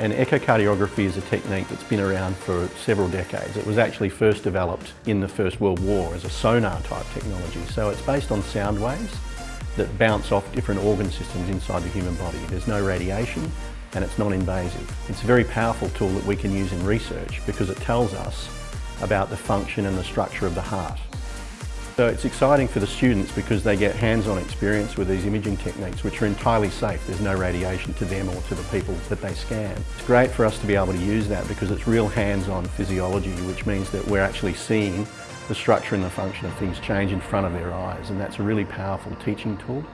And echocardiography is a technique that's been around for several decades. It was actually first developed in the First World War as a sonar type technology. So it's based on sound waves that bounce off different organ systems inside the human body. There's no radiation and it's non-invasive. It's a very powerful tool that we can use in research because it tells us about the function and the structure of the heart. So it's exciting for the students because they get hands-on experience with these imaging techniques which are entirely safe. There's no radiation to them or to the people that they scan. It's great for us to be able to use that because it's real hands-on physiology which means that we're actually seeing the structure and the function of things change in front of their eyes and that's a really powerful teaching tool.